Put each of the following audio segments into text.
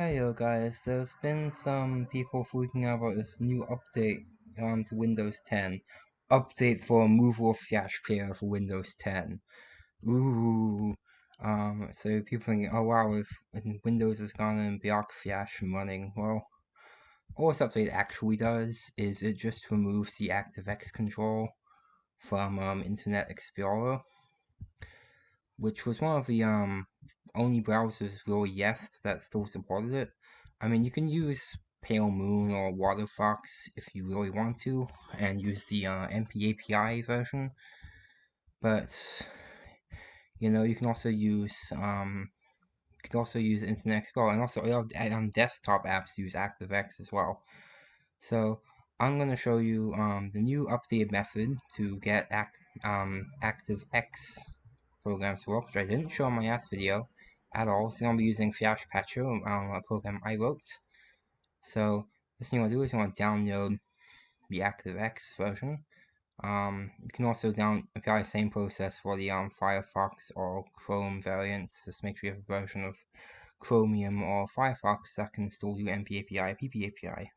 Hey yo guys, there's been some people freaking out about this new update um, to Windows 10. Update for removal of Flash Player for Windows 10. Ooh. Um, so people thinking, oh wow, if, Windows is gonna block Flash from running, well, all this update actually does is it just removes the ActiveX control from um, Internet Explorer, which was one of the um, only browsers really left that still supported it. I mean, you can use Pale Moon or WaterFox if you really want to, and use the uh, MP API version. But you know, you can also use um, you can also use Internet Explorer, and also all um, desktop apps use ActiveX as well. So I'm going to show you um, the new updated method to get act, um, ActiveX programs to work, which I didn't show in my last video at all. So I'm going to be using Flash Patcher, um, a program I wrote. So this thing you want to do is you want to download the ActiveX version. Um, you can also down apply the same process for the um, Firefox or Chrome variants. Just make sure you have a version of Chromium or Firefox that can install do MP API, PP API.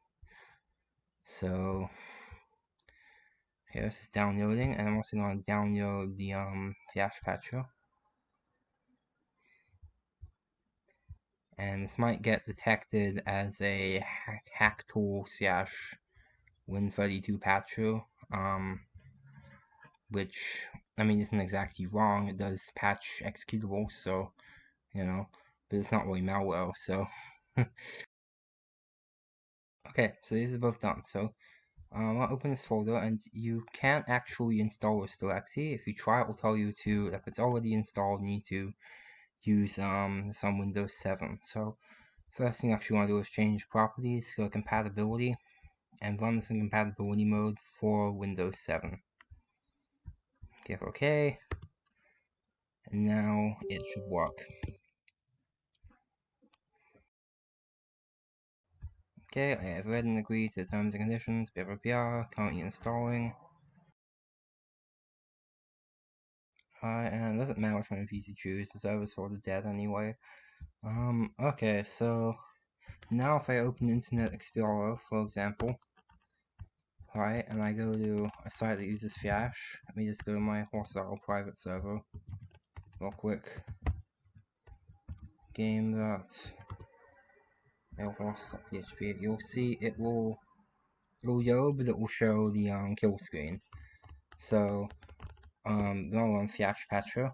So here this is downloading, and I'm also going to download the um, Flash Patcher. and this might get detected as a hack, hack tool slash Win32 patcher, um, which, I mean, isn't exactly wrong, it does patch executables, so, you know, but it's not really malware, so. okay, so these are both done, so, um, I'll open this folder, and you can't actually install directly, if you try it will tell you to, if it's already installed, you need to use um, some Windows 7. So first thing you actually want to do is change properties, go to compatibility, and run this in compatibility mode for Windows 7. Click OK, and now it should work. Okay, I have read and agreed to the terms and conditions, blah blah blah, currently installing. And it doesn't matter which one of these you choose, the server's sort of dead anyway. Um, okay, so now if I open Internet Explorer, for example, right, and I go to a site that uses Flash, let me just go to my hostile private server, real quick. Game that php you'll see it will it will go, but it will show the um, kill screen. So um, no one Flash Patcher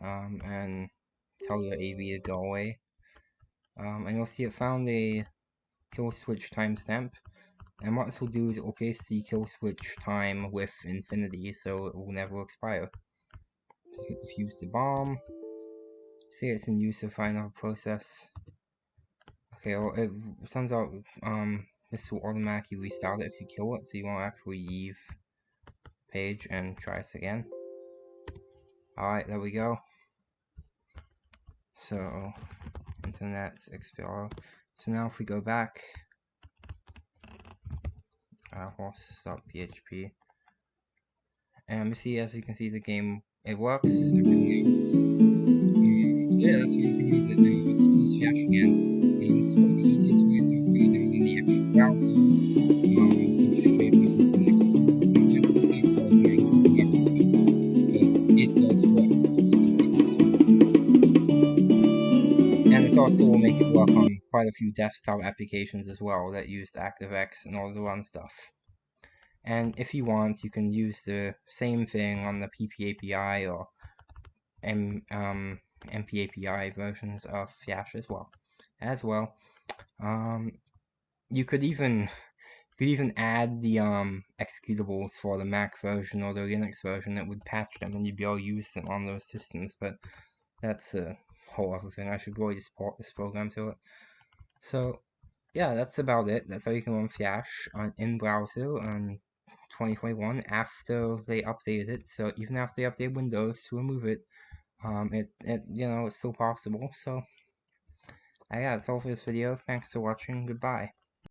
um, and tell your AV to go away. Um, and you'll see it found a kill switch timestamp. And what this will do is it will paste the kill switch time with infinity, so it will never expire. So defuse the bomb. Say it's in use to find process. Okay, well, it turns out um, this will automatically restart it if you kill it, so you won't actually leave page and try this again. Alright, there we go. So, Internet Explorer. So now if we go back, uh, horse.php, and we see, as you can see, the game, it works. So that's what you can use it now. Let's use Flash again. And this is one of the easiest ways of doing the actual browser. also will make it work on quite a few desktop applications as well that use ActiveX and all the run stuff. And if you want, you can use the same thing on the PP API or M, um, MP API versions of Flash as well. As well, um, you could even you could even add the um, executables for the Mac version or the Linux version that would patch them, and you'd be able to use them on those systems. But that's a whole other thing. I should really support this program to it. So, yeah, that's about it. That's how you can run Flash on in browser on 2021 after they updated it. So even after they updated Windows to remove it, um, it, it you know it's still possible. So, yeah, that's all for this video. Thanks for watching. Goodbye.